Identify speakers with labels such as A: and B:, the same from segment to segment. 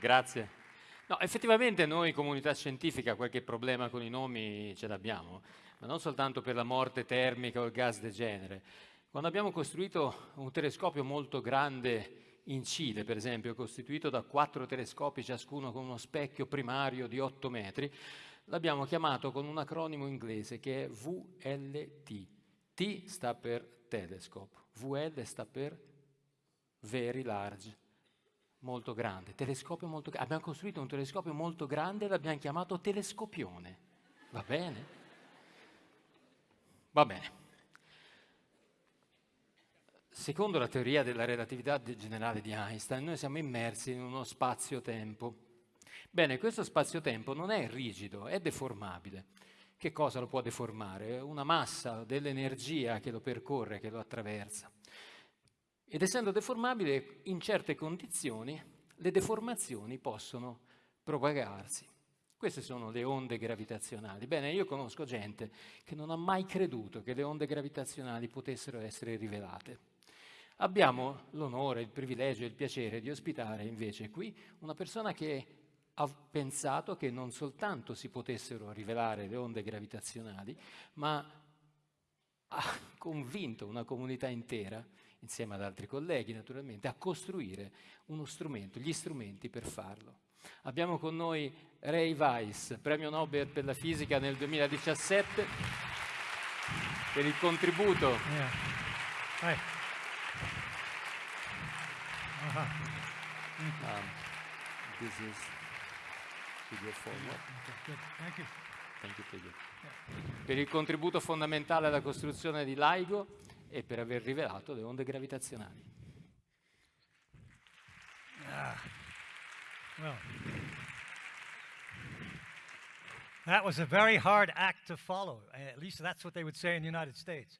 A: Grazie. No, effettivamente noi comunità scientifica qualche problema con i nomi ce l'abbiamo, ma non soltanto per la morte termica o il gas degenere. Quando abbiamo costruito un telescopio molto grande in Cile, per esempio, costituito da quattro telescopi, ciascuno con uno specchio primario di 8 metri, l'abbiamo chiamato con un acronimo inglese che è VLT. T sta per telescope, VL sta per very large, molto grande, telescopio molto grande. Abbiamo costruito un telescopio molto grande e l'abbiamo chiamato telescopione. Va bene? Va bene. Secondo la teoria della relatività generale di Einstein, noi siamo immersi in uno spazio-tempo. Bene, questo spazio-tempo non è rigido, è deformabile. Che cosa lo può deformare? Una massa dell'energia che lo percorre, che lo attraversa. Ed essendo deformabile, in certe condizioni le deformazioni possono propagarsi. Queste sono le onde gravitazionali. Bene, io conosco gente che non ha mai creduto che le onde gravitazionali potessero essere rivelate. Abbiamo l'onore, il privilegio e il piacere di ospitare invece qui una persona che ha pensato che non soltanto si potessero rivelare le onde gravitazionali, ma ha convinto una comunità intera, insieme ad altri colleghi naturalmente, a costruire uno strumento, gli strumenti per farlo. Abbiamo con noi Ray Weiss, premio Nobel per la fisica nel 2017, per il contributo yeah. Uh -huh. um, this is video forward. Okay, Thank you. Thank you. Per il contributo fondamentale alla costruzione di LIGO e per aver rivelato le onde gravitazionali.
B: Ah. Well, that was a very hard act to follow. At least that's what they would say in the United States.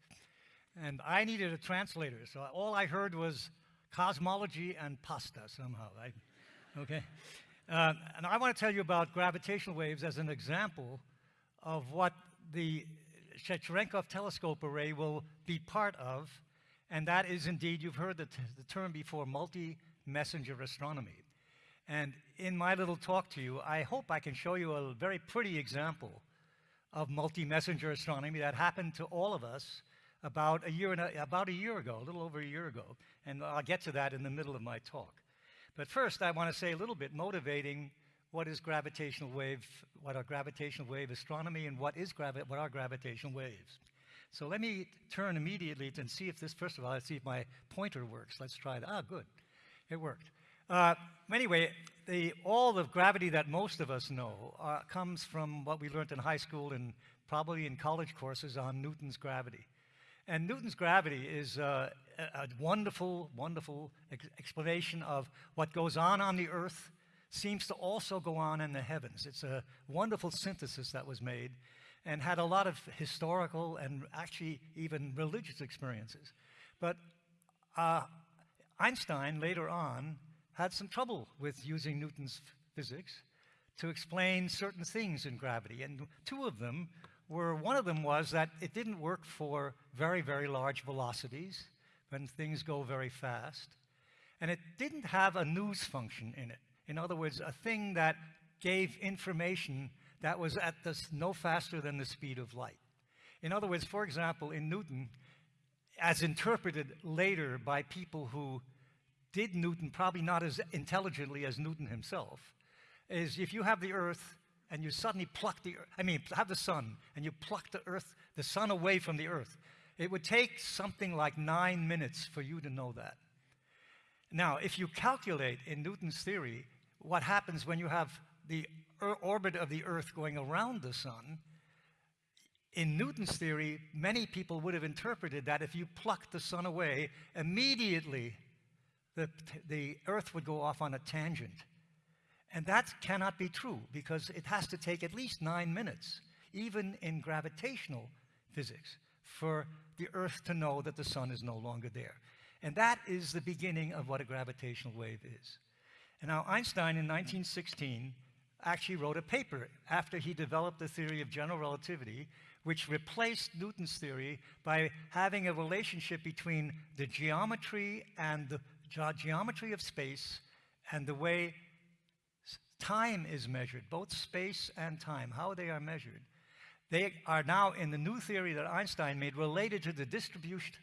B: And I needed a translator, so all I heard was cosmology and pasta somehow, right? Okay? Uh, and I want to tell you about gravitational waves as an example of what the Cherenkov telescope array will be part of, and that is indeed, you've heard the, the term before, multi-messenger astronomy. And in my little talk to you, I hope I can show you a very pretty example of multi-messenger astronomy that happened to all of us about a year and a, about a year ago, a little over a year ago, and I'll get to that in the middle of my talk. But first, I want to say a little bit motivating what is gravitational wave, what are gravitational wave astronomy, and what is gravi what are gravitational waves. So let me turn immediately and see if this, first of all, let's see if my pointer works. Let's try that. Ah, good. It worked. Uh, anyway, the, all the gravity that most of us know uh, comes from what we learned in high school and probably in college courses on Newton's gravity. And Newton's gravity is uh, a, wonderful, wonderful ex explanation of what goes on on the earth seems to also go on in the heavens. It's a wonderful synthesis that was made and had a lot of historical and actually even religious experiences. But uh, Einstein later on had some trouble with using Newton's physics to explain certain things in gravity. And two of them were one of them was that it didn't work for very, very large velocities when things go very fast. And it didn't have a news function in it. In other words, a thing that gave information that was at this no faster than the speed of light. In other words, for example, in Newton, as interpreted later by people who did Newton probably not as intelligently as Newton himself, is if you have the earth and you suddenly pluck the, I mean, have the sun, and you pluck the earth, the sun away from the earth, it would take something like nine minutes for you to know that. Now, if you calculate in Newton's theory what happens when you have the orbit of the earth going around the sun, in Newton's theory, many people would have interpreted that if you plucked the sun away, immediately the, the earth would go off on a tangent. And that cannot be true because it has to take at least nine minutes, even in gravitational physics, for the Earth to know that the sun is no longer there. And that is the beginning of what a gravitational wave is. And now Einstein in 1916 actually wrote a paper after he developed the theory of general relativity, which replaced Newton's theory by having a relationship between the geometry and the ge geometry of space and the way time is measured, both space and time, how they are measured. They are now, in the new theory that Einstein made, related to the distribution,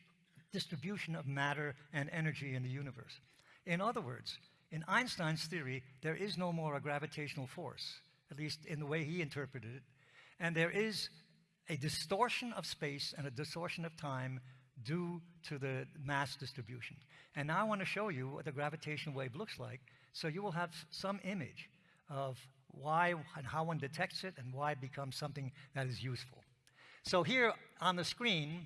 B: distribution of matter and energy in the universe. In other words, in Einstein's theory, there is no more a gravitational force, at least in the way he interpreted it, and there is a distortion of space and a distortion of time due to the mass distribution. And now I want to show you what the gravitational wave looks like, so you will have some image of why and how one detects it and why it becomes something that is useful. So here on the screen,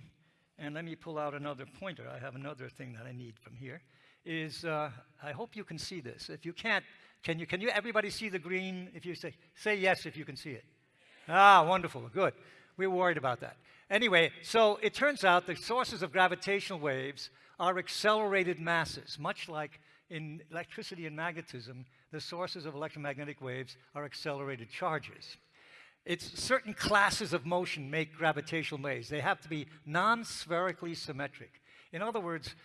B: and let me pull out another pointer. I have another thing that I need from here. Is uh, I hope you can see this. If you can't, can you? Can you? Everybody see the green? If you say say yes, if you can see it. Ah, wonderful, good. We were worried about that. Anyway, so it turns out the sources of gravitational waves are accelerated masses, much like in electricity and magnetism, the sources of electromagnetic waves are accelerated charges. It's certain classes of motion make gravitational waves. They have to be non-spherically symmetric. In other words,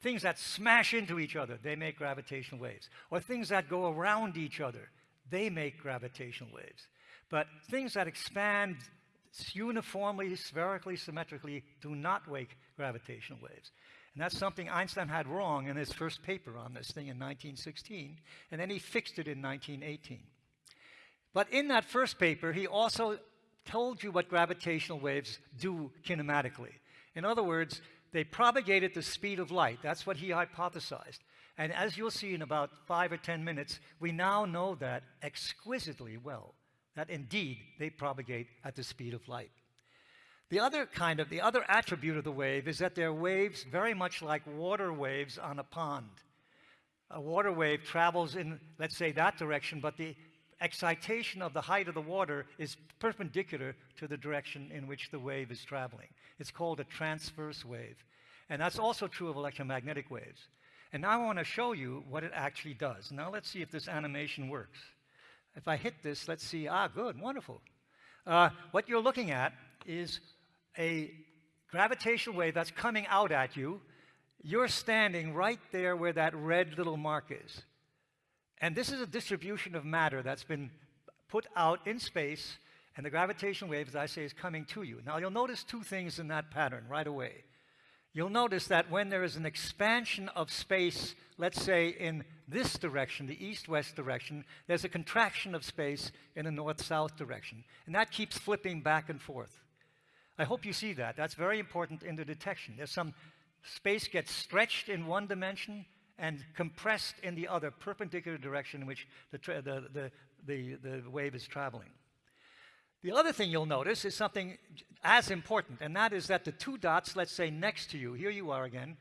B: things that smash into each other, they make gravitational waves. Or things that go around each other, they make gravitational waves. But things that expand uniformly, spherically, symmetrically, do not make gravitational waves. And that's something Einstein had wrong in his first paper on this thing in 1916, and then he fixed it in 1918. But in that first paper, he also told you what gravitational waves do kinematically. In other words, they propagate at the speed of light. That's what he hypothesized. And as you'll see in about five or 10 minutes, we now know that exquisitely well, that indeed they propagate at the speed of light. The other kind of, the other attribute of the wave is that they're waves very much like water waves on a pond. A water wave travels in, let's say, that direction, but the excitation of the height of the water is perpendicular to the direction in which the wave is traveling. It's called a transverse wave. And that's also true of electromagnetic waves. And now I want to show you what it actually does. Now let's see if this animation works. If I hit this, let's see, ah, good, wonderful. Uh, what you're looking at is a gravitational wave that's coming out at you, you're standing right there where that red little mark is. And this is a distribution of matter that's been put out in space, and the gravitational wave, as I say, is coming to you. Now, you'll notice two things in that pattern right away. You'll notice that when there is an expansion of space, let's say in this direction, the east-west direction, there's a contraction of space in the north-south direction. And that keeps flipping back and forth. I hope you see that. That's very important in the detection. There's some space gets stretched in one dimension and compressed in the other, perpendicular direction in which the, the, the, the, the wave is traveling. The other thing you'll notice is something as important, and that is that the two dots, let's say next to you, here you are again,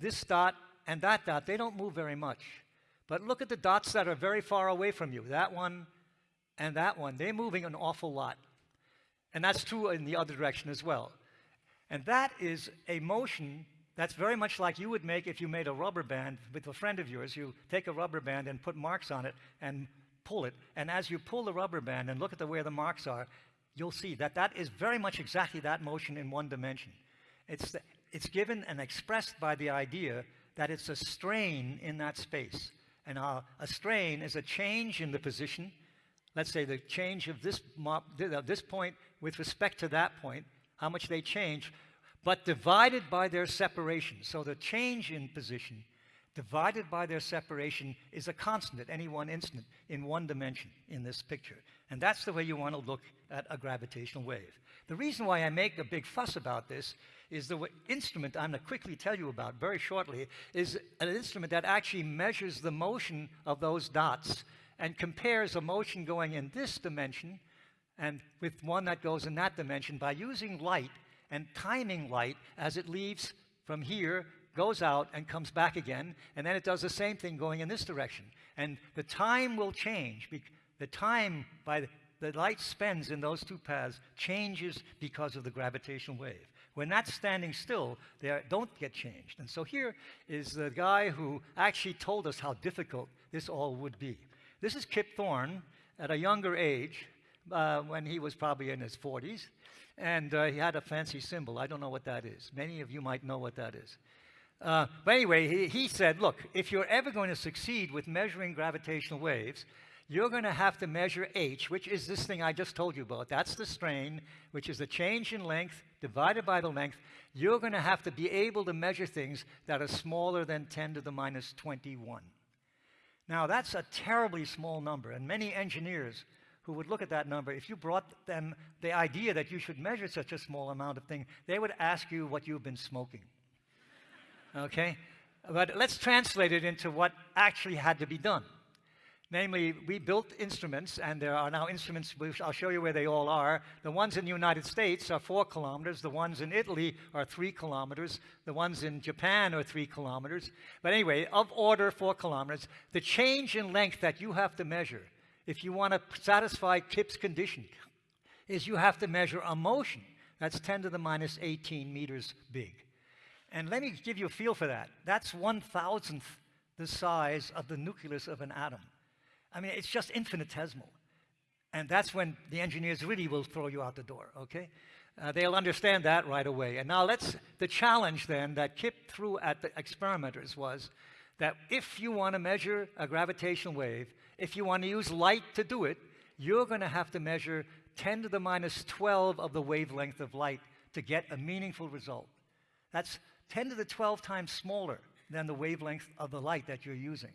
B: this dot and that dot, they don't move very much. But look at the dots that are very far away from you, that one and that one, they're moving an awful lot. And that's true in the other direction as well. And that is a motion that's very much like you would make if you made a rubber band with a friend of yours. You take a rubber band and put marks on it and pull it. And as you pull the rubber band and look at the where the marks are, you'll see that that is very much exactly that motion in one dimension. It's, the, it's given and expressed by the idea that it's a strain in that space. And uh, a strain is a change in the position. Let's say the change of this, this point with respect to that point, how much they change, but divided by their separation. So the change in position divided by their separation is a constant at any one instant in one dimension in this picture. And that's the way you want to look at a gravitational wave. The reason why I make a big fuss about this is the instrument I'm going to quickly tell you about very shortly is an instrument that actually measures the motion of those dots and compares a motion going in this dimension and with one that goes in that dimension by using light and timing light as it leaves from here, goes out and comes back again, and then it does the same thing going in this direction. And the time will change. The time by the, the light spends in those two paths changes because of the gravitational wave. When that's standing still, they are, don't get changed. And so here is the guy who actually told us how difficult this all would be. This is Kip Thorne at a younger age, uh, when he was probably in his 40s. And uh, he had a fancy symbol. I don't know what that is. Many of you might know what that is. Uh, but anyway, he, he said, look, if you're ever going to succeed with measuring gravitational waves, you're going to have to measure h, which is this thing I just told you about. That's the strain, which is the change in length divided by the length. You're going to have to be able to measure things that are smaller than 10 to the minus 21. Now, that's a terribly small number, and many engineers who would look at that number, if you brought them the idea that you should measure such a small amount of thing, they would ask you what you've been smoking. okay? But let's translate it into what actually had to be done. Namely, we built instruments, and there are now instruments, I'll show you where they all are. The ones in the United States are four kilometers. The ones in Italy are three kilometers. The ones in Japan are three kilometers. But anyway, of order four kilometers. The change in length that you have to measure, if you want to satisfy Kip's condition, is you have to measure a motion that's 10 to the minus 18 meters big. And let me give you a feel for that. That's one thousandth the size of the nucleus of an atom. I mean, it's just infinitesimal. And that's when the engineers really will throw you out the door, okay? Uh, they'll understand that right away. And now let's, the challenge then that Kip threw at the experimenters was that if you want to measure a gravitational wave, if you want to use light to do it, you're going to have to measure 10 to the minus 12 of the wavelength of light to get a meaningful result. That's 10 to the 12 times smaller than the wavelength of the light that you're using.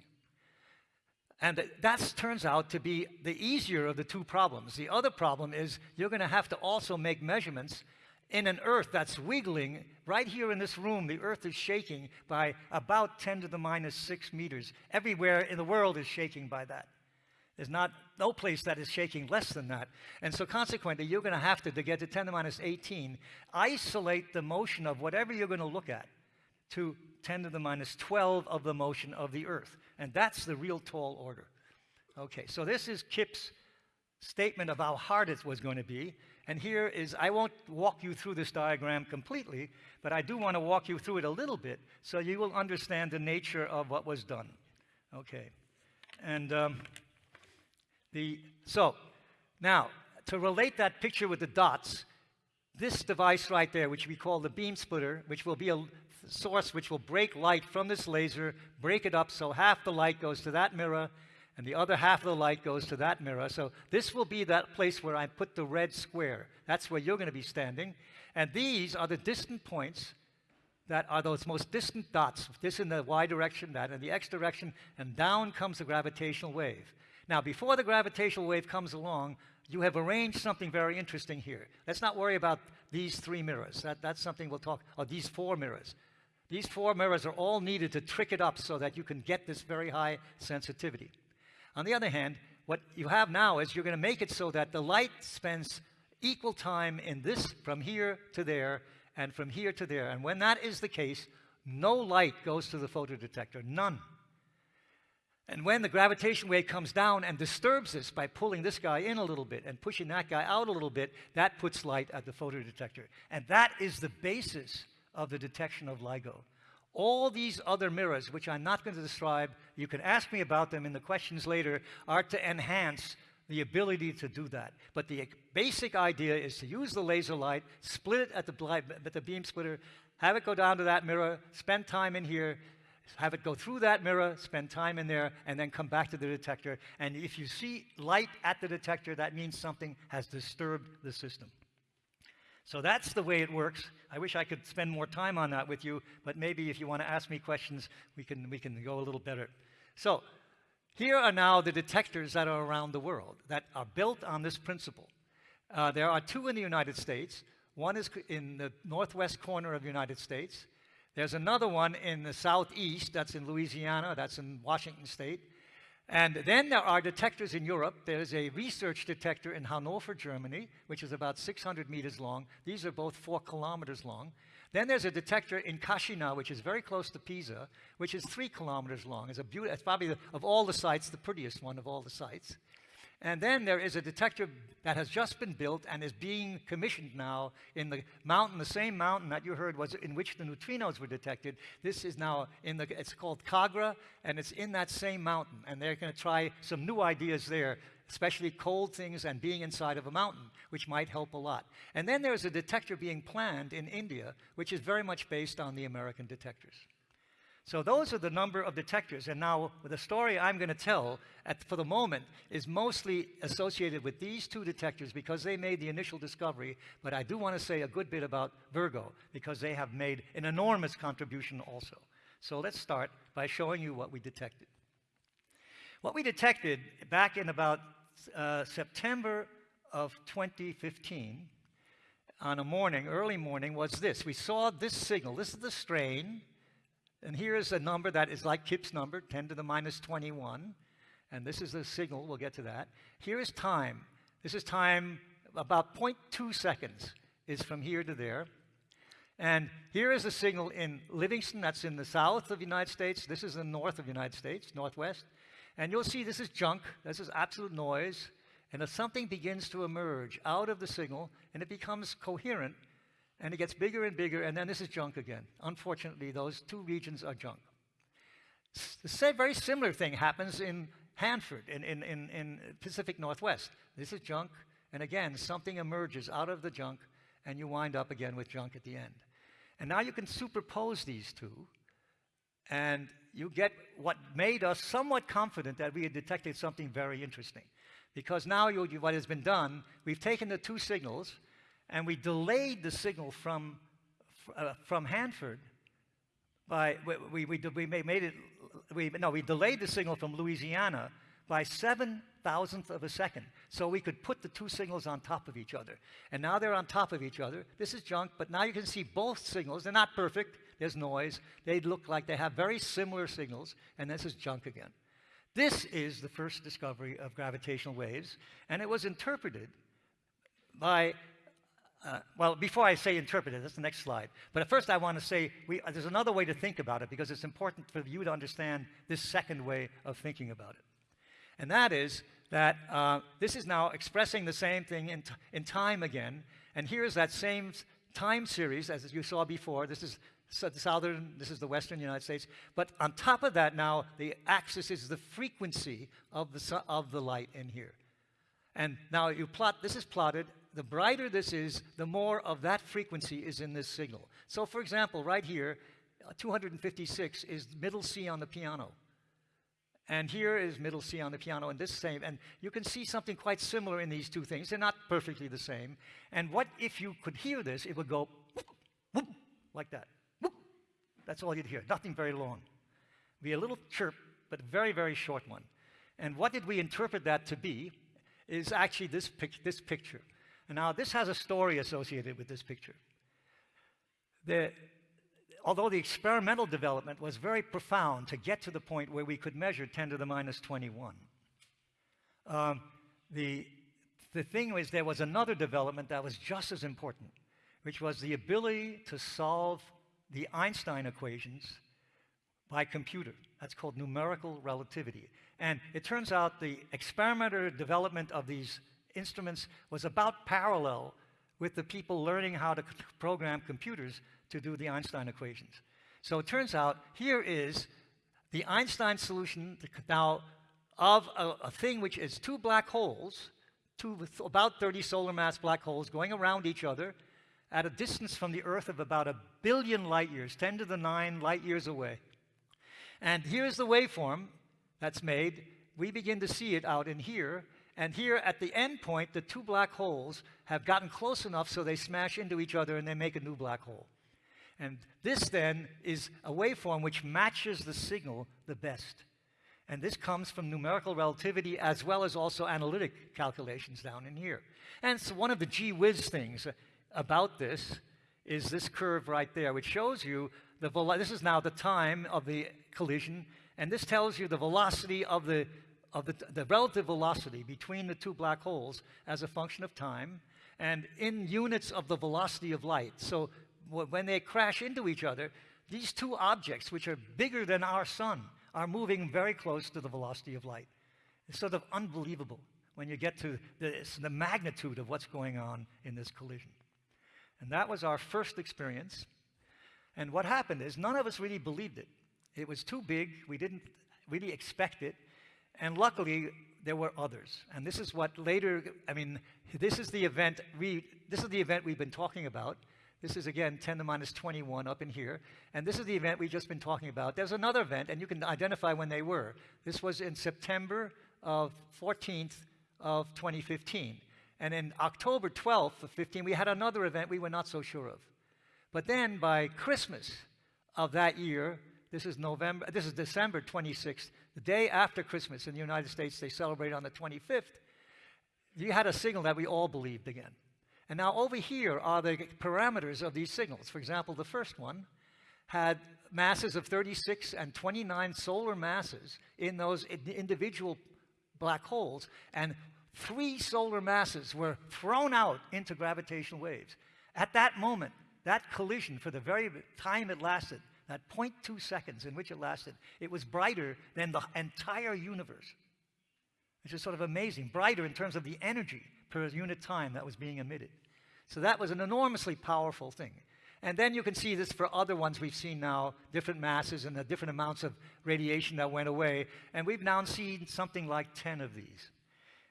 B: And that turns out to be the easier of the two problems. The other problem is you're going to have to also make measurements in an earth that's wiggling. Right here in this room, the earth is shaking by about 10 to the minus 6 meters. Everywhere in the world is shaking by that. There's not no place that is shaking less than that. And so consequently, you're going to have to, to get to 10 to the minus 18, isolate the motion of whatever you're going to look at to 10 to the minus 12 of the motion of the earth. And that's the real tall order. Okay, so this is Kip's statement of how hard it was going to be. And here is, I won't walk you through this diagram completely, but I do want to walk you through it a little bit so you will understand the nature of what was done. Okay. And um, the, so, now, to relate that picture with the dots, this device right there, which we call the beam splitter, which will be a source which will break light from this laser, break it up so half the light goes to that mirror and the other half of the light goes to that mirror. So this will be that place where I put the red square. That's where you're going to be standing. And these are the distant points that are those most distant dots, this in the y direction, that in the x direction, and down comes the gravitational wave. Now, before the gravitational wave comes along, you have arranged something very interesting here. Let's not worry about these three mirrors. That, that's something we'll talk, or these four mirrors. These four mirrors are all needed to trick it up so that you can get this very high sensitivity. On the other hand, what you have now is you're going to make it so that the light spends equal time in this from here to there and from here to there. And when that is the case, no light goes to the photodetector, none. And when the gravitation wave comes down and disturbs this by pulling this guy in a little bit and pushing that guy out a little bit, that puts light at the photodetector. And that is the basis of the detection of LIGO. All these other mirrors, which I'm not going to describe, you can ask me about them in the questions later, are to enhance the ability to do that. But the basic idea is to use the laser light, split it at the, at the beam splitter, have it go down to that mirror, spend time in here, have it go through that mirror, spend time in there, and then come back to the detector. And if you see light at the detector, that means something has disturbed the system. So that's the way it works. I wish I could spend more time on that with you, but maybe if you want to ask me questions, we can, we can go a little better. So here are now the detectors that are around the world that are built on this principle. Uh, there are two in the United States. One is in the northwest corner of the United States. There's another one in the southeast, that's in Louisiana, that's in Washington State. And then there are detectors in Europe. There's a research detector in Hanover, Germany, which is about 600 meters long. These are both four kilometers long. Then there's a detector in Cascina, which is very close to Pisa, which is three kilometers long. It's, a it's probably, the, of all the sites, the prettiest one of all the sites. And then there is a detector that has just been built and is being commissioned now in the mountain, the same mountain that you heard was in which the neutrinos were detected. This is now in the, it's called Kagra, and it's in that same mountain. And they're going to try some new ideas there, especially cold things and being inside of a mountain, which might help a lot. And then there's a detector being planned in India, which is very much based on the American detectors. So those are the number of detectors. And now the story I'm going to tell at, for the moment is mostly associated with these two detectors because they made the initial discovery. But I do want to say a good bit about Virgo because they have made an enormous contribution also. So let's start by showing you what we detected. What we detected back in about uh, September of 2015 on a morning, early morning, was this. We saw this signal. This is the strain and here is a number that is like Kip's number, 10 to the minus 21. And this is the signal, we'll get to that. Here is time. This is time about 0.2 seconds is from here to there. And here is a signal in Livingston, that's in the south of the United States. This is the north of the United States, northwest. And you'll see this is junk, this is absolute noise. And if something begins to emerge out of the signal and it becomes coherent, and it gets bigger and bigger, and then this is junk again. Unfortunately, those two regions are junk. The same, very similar thing happens in Hanford, in, in, in, in Pacific Northwest. This is junk, and again, something emerges out of the junk, and you wind up again with junk at the end. And now you can superpose these two, and you get what made us somewhat confident that we had detected something very interesting. Because now you, what has been done, we've taken the two signals, and we delayed the signal from, uh, from Hanford by, we, we, we made it, we, no, we delayed the signal from Louisiana by seven thousandth of a second. So we could put the two signals on top of each other. And now they're on top of each other. This is junk, but now you can see both signals. They're not perfect. There's noise. They look like they have very similar signals, and this is junk again. This is the first discovery of gravitational waves, and it was interpreted by uh, well, before I say interpreted, that's the next slide. But first I want to say we, uh, there's another way to think about it because it's important for you to understand this second way of thinking about it. And that is that uh, this is now expressing the same thing in, in time again. And here's that same time series as you saw before. This is the southern, this is the western United States. But on top of that now, the axis is the frequency of the, of the light in here. And now you plot, this is plotted the brighter this is, the more of that frequency is in this signal. So for example, right here, uh, 256 is middle C on the piano. And here is middle C on the piano, and this same. And you can see something quite similar in these two things. They're not perfectly the same. And what if you could hear this, it would go whoop, whoop, like that. Whoop. That's all you'd hear, nothing very long. Be a little chirp, but a very, very short one. And what did we interpret that to be is actually this, pic this picture. And now this has a story associated with this picture. The, although the experimental development was very profound to get to the point where we could measure 10 to the minus 21, um, the, the thing was there was another development that was just as important, which was the ability to solve the Einstein equations by computer. That's called numerical relativity. And it turns out the experimental development of these instruments was about parallel with the people learning how to program computers to do the Einstein equations. So it turns out here is the Einstein solution now of a, a thing which is two black holes, two about 30 solar mass black holes going around each other at a distance from the Earth of about a billion light years, 10 to the 9 light years away. And here's the waveform that's made. We begin to see it out in here. And here at the end point, the two black holes have gotten close enough so they smash into each other and they make a new black hole. And this then is a waveform which matches the signal the best. And this comes from numerical relativity as well as also analytic calculations down in here. And so one of the gee whiz things about this is this curve right there, which shows you the this is now the time of the collision, and this tells you the velocity of the of the, the relative velocity between the two black holes as a function of time and in units of the velocity of light. So when they crash into each other, these two objects, which are bigger than our sun, are moving very close to the velocity of light. It's sort of unbelievable when you get to this, the magnitude of what's going on in this collision. And that was our first experience. And what happened is none of us really believed it. It was too big. We didn't really expect it. And luckily, there were others. And this is what later, I mean, this is the event we, this is the event we've been talking about. This is again 10 to minus 21 up in here. And this is the event we've just been talking about. There's another event, and you can identify when they were. This was in September of 14th of 2015. And in October 12th of 15, we had another event we were not so sure of. But then by Christmas of that year, this is November, this is December 26th, the day after Christmas in the United States, they celebrate on the 25th. You had a signal that we all believed again. And now over here are the parameters of these signals. For example, the first one had masses of 36 and 29 solar masses in those individual black holes, and three solar masses were thrown out into gravitational waves. At that moment, that collision, for the very time it lasted, that 0.2 seconds in which it lasted, it was brighter than the entire universe. Which is sort of amazing, brighter in terms of the energy per unit time that was being emitted. So that was an enormously powerful thing. And then you can see this for other ones we've seen now, different masses and the different amounts of radiation that went away. And we've now seen something like 10 of these.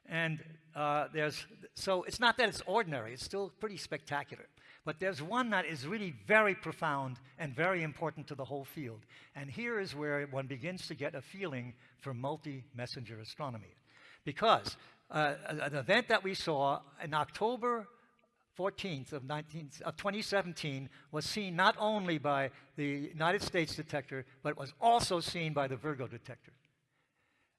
B: And uh, there's, so it's not that it's ordinary, it's still pretty spectacular. But there's one that is really very profound and very important to the whole field. And here is where one begins to get a feeling for multi-messenger astronomy. Because uh, an event that we saw in October 14th of, 19, of 2017 was seen not only by the United States detector, but was also seen by the Virgo detector.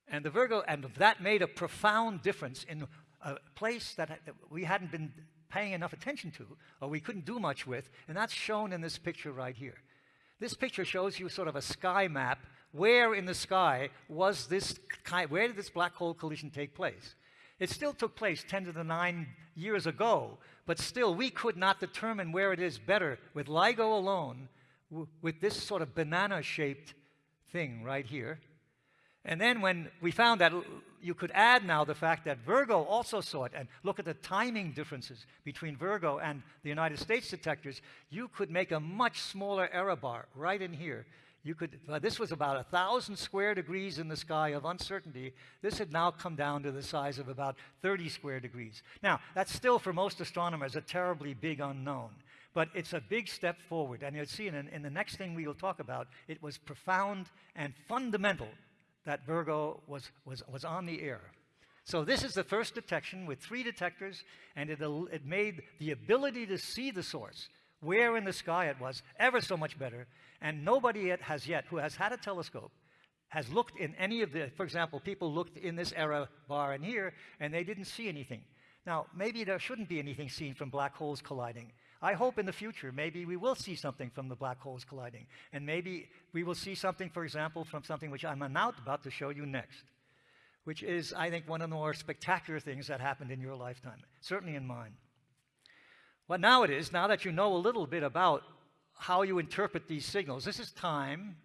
B: And the Virgo, and that made a profound difference in a place that we hadn't been paying enough attention to, or we couldn't do much with, and that's shown in this picture right here. This picture shows you sort of a sky map. Where in the sky was this, where did this black hole collision take place? It still took place 10 to the 9 years ago, but still we could not determine where it is better with LIGO alone, with this sort of banana-shaped thing right here. And then when we found that you could add now the fact that Virgo also saw it and look at the timing differences between Virgo and the United States detectors, you could make a much smaller error bar right in here. You could, uh, this was about a thousand square degrees in the sky of uncertainty. This had now come down to the size of about 30 square degrees. Now, that's still for most astronomers a terribly big unknown, but it's a big step forward. And you'll see in, in the next thing we will talk about, it was profound and fundamental that Virgo was, was, was on the air. So this is the first detection with three detectors, and it, it made the ability to see the source, where in the sky it was, ever so much better. And nobody yet has yet, who has had a telescope, has looked in any of the, for example, people looked in this error bar in here, and they didn't see anything. Now, maybe there shouldn't be anything seen from black holes colliding. I hope in the future maybe we will see something from the black holes colliding. And maybe we will see something, for example, from something which I'm about to show you next, which is, I think, one of the more spectacular things that happened in your lifetime, certainly in mine. Well, now it is, now that you know a little bit about how you interpret these signals, this is time,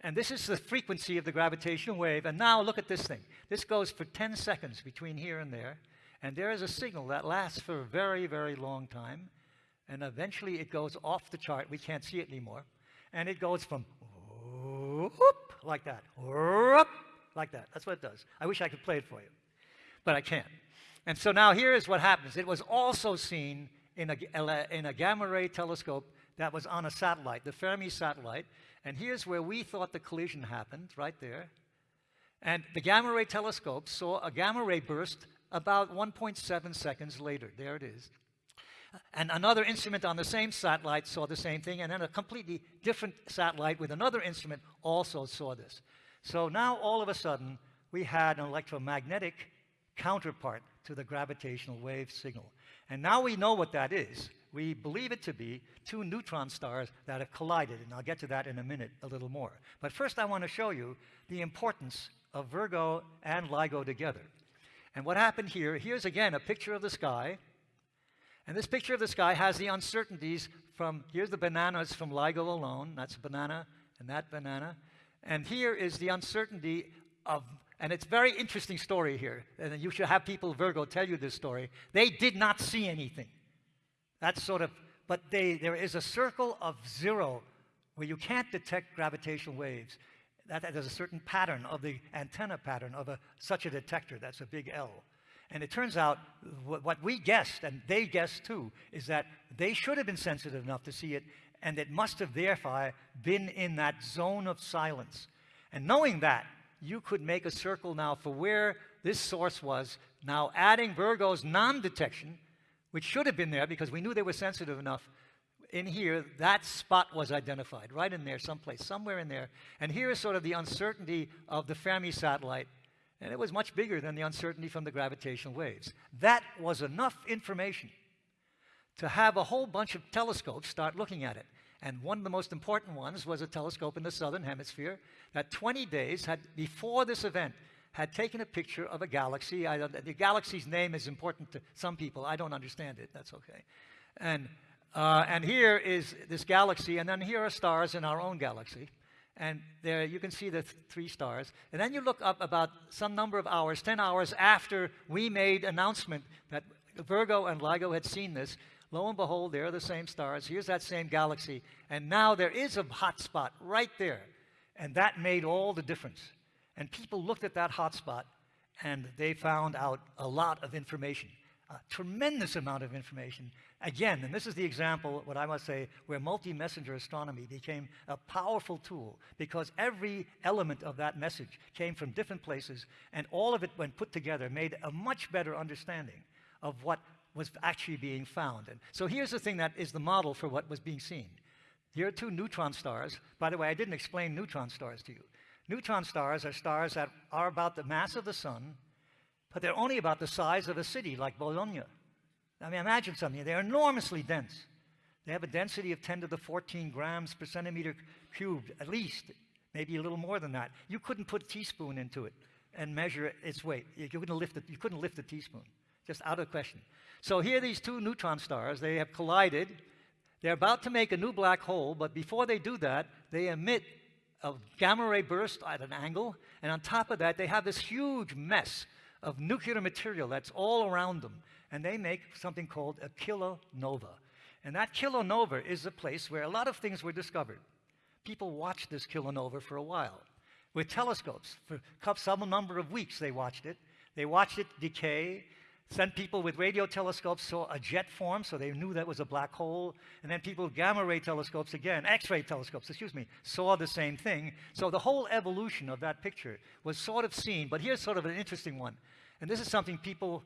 B: and this is the frequency of the gravitational wave. And now look at this thing. This goes for 10 seconds between here and there. And there is a signal that lasts for a very, very long time and eventually it goes off the chart. We can't see it anymore. And it goes from whoop, like that, whoop, like that. That's what it does. I wish I could play it for you, but I can't. And so now here is what happens. It was also seen in a, in a gamma ray telescope that was on a satellite, the Fermi satellite. And here's where we thought the collision happened, right there. And the gamma ray telescope saw a gamma ray burst about 1.7 seconds later. There it is. And another instrument on the same satellite saw the same thing, and then a completely different satellite with another instrument also saw this. So now all of a sudden, we had an electromagnetic counterpart to the gravitational wave signal. And now we know what that is. We believe it to be two neutron stars that have collided, and I'll get to that in a minute a little more. But first I want to show you the importance of Virgo and LIGO together. And what happened here, here's again a picture of the sky, and this picture of the sky has the uncertainties from, here's the bananas from LIGO alone, that's a banana and that banana. And here is the uncertainty of, and it's very interesting story here, and you should have people, Virgo, tell you this story. They did not see anything. That's sort of, but they, there is a circle of zero where you can't detect gravitational waves. That, that there's a certain pattern of the antenna pattern of a, such a detector, that's a big L. And it turns out what we guessed, and they guessed too, is that they should have been sensitive enough to see it, and it must have therefore been in that zone of silence. And knowing that, you could make a circle now for where this source was, now adding Virgo's non-detection, which should have been there because we knew they were sensitive enough. In here, that spot was identified, right in there, someplace, somewhere in there. And here is sort of the uncertainty of the Fermi satellite and it was much bigger than the uncertainty from the gravitational waves. That was enough information to have a whole bunch of telescopes start looking at it. And one of the most important ones was a telescope in the southern hemisphere that 20 days had, before this event, had taken a picture of a galaxy. I, the galaxy's name is important to some people. I don't understand it. That's okay. And, uh, and here is this galaxy, and then here are stars in our own galaxy and there you can see the th three stars. And then you look up about some number of hours, 10 hours after we made announcement that Virgo and LIGO had seen this. Lo and behold, they're the same stars. Here's that same galaxy. And now there is a hot spot right there. And that made all the difference. And people looked at that hot spot and they found out a lot of information, a tremendous amount of information. Again, and this is the example, what I must say, where multi-messenger astronomy became a powerful tool because every element of that message came from different places and all of it, when put together, made a much better understanding of what was actually being found. And so here's the thing that is the model for what was being seen. Here are two neutron stars. By the way, I didn't explain neutron stars to you. Neutron stars are stars that are about the mass of the sun, but they're only about the size of a city like Bologna. I mean, imagine something. They're enormously dense. They have a density of 10 to the 14 grams per centimeter cubed, at least, maybe a little more than that. You couldn't put a teaspoon into it and measure its weight. You couldn't lift it. You couldn't lift a teaspoon. Just out of question. So here, these two neutron stars, they have collided. They're about to make a new black hole, but before they do that, they emit a gamma ray burst at an angle, and on top of that, they have this huge mess of nuclear material that's all around them and they make something called a kilonova. And that kilonova is a place where a lot of things were discovered. People watched this kilonova for a while with telescopes. For some number of weeks, they watched it. They watched it decay. Sent people with radio telescopes saw a jet form, so they knew that was a black hole. And then people with gamma ray telescopes, again, X ray telescopes, excuse me, saw the same thing. So the whole evolution of that picture was sort of seen. But here's sort of an interesting one. And this is something people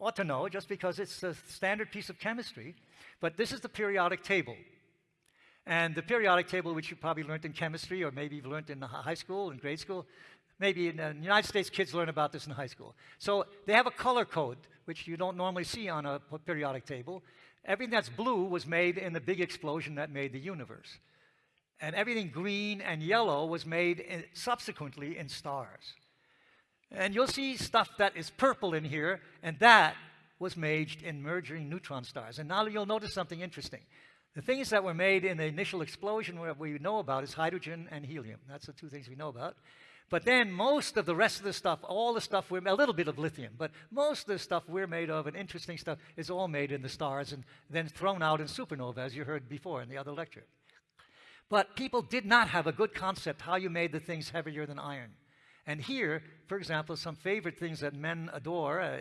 B: ought to know just because it's a standard piece of chemistry. But this is the periodic table. And the periodic table, which you probably learned in chemistry or maybe you've learned in high school, in grade school, maybe in the United States kids learn about this in high school. So they have a color code, which you don't normally see on a periodic table. Everything that's blue was made in the big explosion that made the universe. And everything green and yellow was made in, subsequently in stars. And you'll see stuff that is purple in here, and that was made in merging neutron stars. And now you'll notice something interesting. The things that were made in the initial explosion what we know about is hydrogen and helium. That's the two things we know about. But then most of the rest of the stuff, all the stuff, we're, a little bit of lithium, but most of the stuff we're made of and interesting stuff is all made in the stars and then thrown out in supernova, as you heard before in the other lecture. But people did not have a good concept how you made the things heavier than iron. And here, for example, some favorite things that men adore, uh,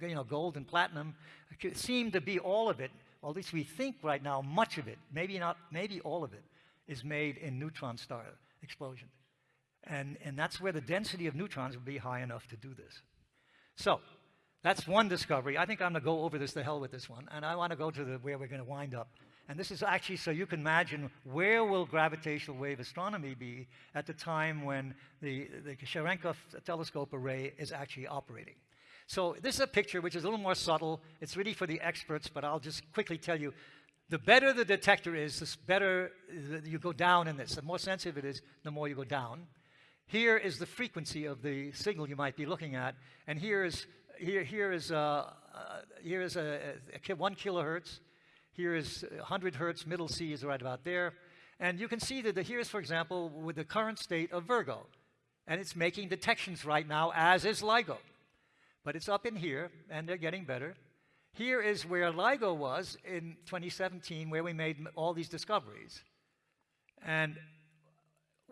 B: you know, gold and platinum, seem to be all of it, or at least we think right now, much of it, maybe not, maybe all of it, is made in neutron star explosion. And, and that's where the density of neutrons would be high enough to do this. So, that's one discovery. I think I'm going to go over this to hell with this one, and I want to go to the, where we're going to wind up. And this is actually so you can imagine where will gravitational wave astronomy be at the time when the, the Cherenkov telescope array is actually operating. So this is a picture which is a little more subtle. It's really for the experts, but I'll just quickly tell you, the better the detector is, the better you go down in this. The more sensitive it is, the more you go down. Here is the frequency of the signal you might be looking at, and here is here here is uh, uh, here is a, a, a one kilohertz. Here is 100 hertz, middle C is right about there. And you can see that the, here's, for example, with the current state of Virgo. And it's making detections right now, as is LIGO. But it's up in here, and they're getting better. Here is where LIGO was in 2017, where we made all these discoveries. And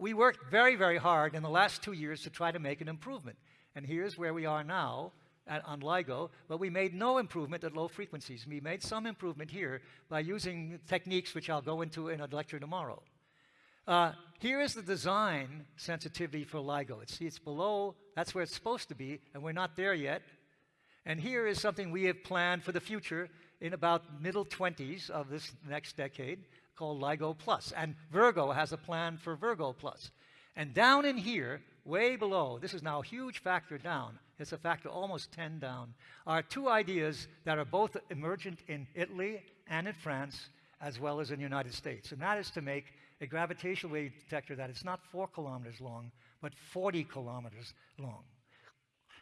B: we worked very, very hard in the last two years to try to make an improvement. And here's where we are now at, on LIGO, but we made no improvement at low frequencies. We made some improvement here by using techniques which I'll go into in a lecture tomorrow. Uh, here is the design sensitivity for LIGO. see, it's below, that's where it's supposed to be, and we're not there yet. And here is something we have planned for the future in about middle 20s of this next decade called LIGO And Virgo has a plan for Virgo Plus. And down in here, way below, this is now a huge factor down, it's a factor almost 10 down, are two ideas that are both emergent in Italy and in France, as well as in the United States. And that is to make a gravitational wave detector that is not four kilometers long, but 40 kilometers long.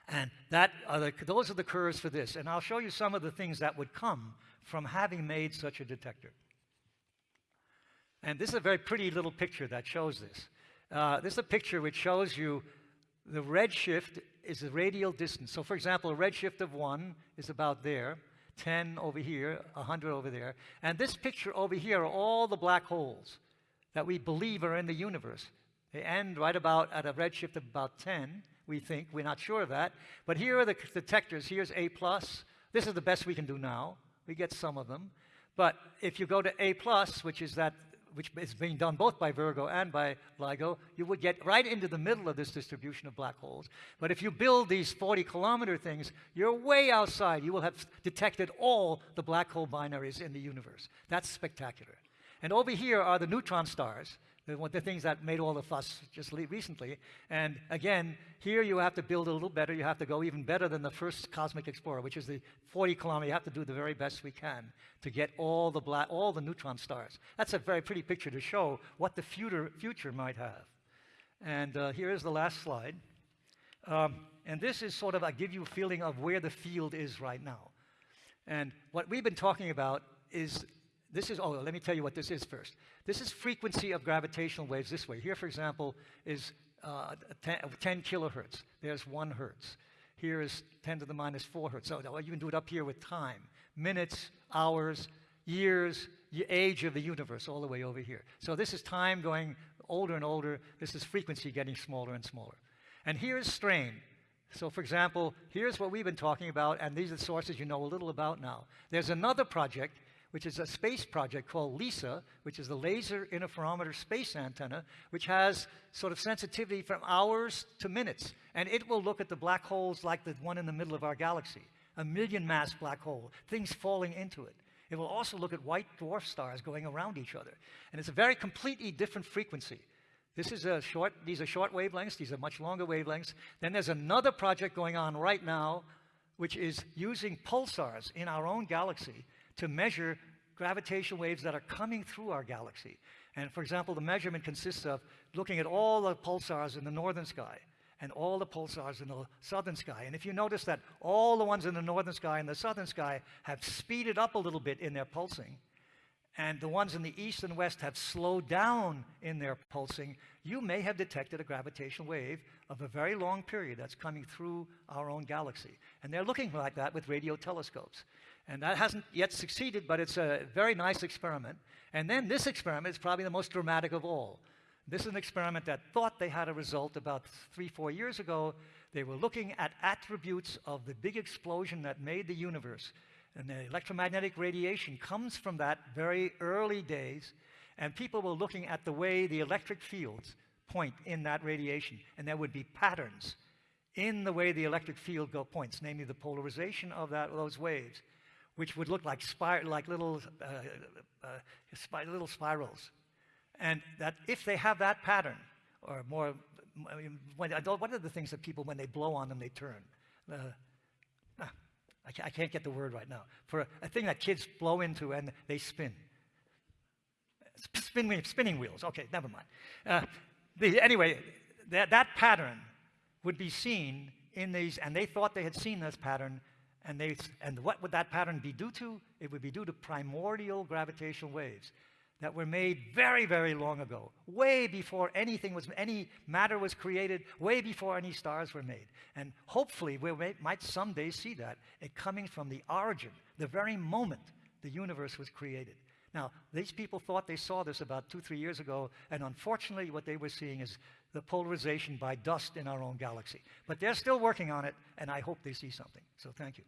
B: And that are the, those are the curves for this. And I'll show you some of the things that would come from having made such a detector. And this is a very pretty little picture that shows this. Uh, this is a picture which shows you the redshift is the radial distance. So for example, a redshift of 1 is about there, 10 over here, 100 over there. And this picture over here are all the black holes that we believe are in the universe. They end right about at a redshift of about 10, we think. We're not sure of that. But here are the detectors. Here's A+. plus. This is the best we can do now. We get some of them. But if you go to A+, plus, which is that which is being done both by Virgo and by LIGO, you would get right into the middle of this distribution of black holes. But if you build these 40 kilometer things, you're way outside. You will have detected all the black hole binaries in the universe. That's spectacular. And over here are the neutron stars, the, things that made all the fuss just recently. And again, here you have to build a little better. You have to go even better than the first cosmic explorer, which is the 40 kilometer. You have to do the very best we can to get all the black, all the neutron stars. That's a very pretty picture to show what the future, future might have. And uh, here is the last slide. Um, and this is sort of, I give you a feeling of where the field is right now. And what we've been talking about is this is, oh, let me tell you what this is first. This is frequency of gravitational waves this way. Here, for example, is uh, 10, 10, kilohertz. There's one hertz. Here is 10 to the minus 4 hertz. So you can do it up here with time. Minutes, hours, years, age of the universe, all the way over here. So this is time going older and older. This is frequency getting smaller and smaller. And here's strain. So for example, here's what we've been talking about, and these are the sources you know a little about now. There's another project which is a space project called LISA, which is the Laser Interferometer Space Antenna, which has sort of sensitivity from hours to minutes. And it will look at the black holes like the one in the middle of our galaxy, a million mass black hole, things falling into it. It will also look at white dwarf stars going around each other. And it's a very completely different frequency. This is a short, these are short wavelengths, these are much longer wavelengths. Then there's another project going on right now, which is using pulsars in our own galaxy to measure gravitational waves that are coming through our galaxy. And for example, the measurement consists of looking at all the pulsars in the northern sky and all the pulsars in the southern sky. And if you notice that all the ones in the northern sky and the southern sky have speeded up a little bit in their pulsing, and the ones in the east and west have slowed down in their pulsing, you may have detected a gravitational wave of a very long period that's coming through our own galaxy. And they're looking like that with radio telescopes. And that hasn't yet succeeded, but it's a very nice experiment. And then this experiment is probably the most dramatic of all. This is an experiment that thought they had a result about three, four years ago. They were looking at attributes of the big explosion that made the universe. And the electromagnetic radiation comes from that very early days. And people were looking at the way the electric fields point in that radiation. And there would be patterns in the way the electric field go points, namely the polarization of that, those waves which would look like, spir like little, uh, uh, spi little spirals. And that if they have that pattern, or more, when, what are the things that people, when they blow on them, they turn? Uh, ah, I, can't, get the word right now. For a, thing that kids blow into and they spin. Spin, spinning wheels. Okay, never mind. Uh, the, anyway, that, that pattern would be seen in these, and they thought they had seen this pattern and, they, and what would that pattern be due to? It would be due to primordial gravitational waves that were made very, very long ago, way before anything was, any matter was created, way before any stars were made. And hopefully we might someday see that, it coming from the origin, the very moment the universe was created. Now, these people thought they saw this about two, three years ago, and unfortunately, what they were seeing is the polarization by dust in our own galaxy. But they're still working on it, and I hope they see something. So thank you.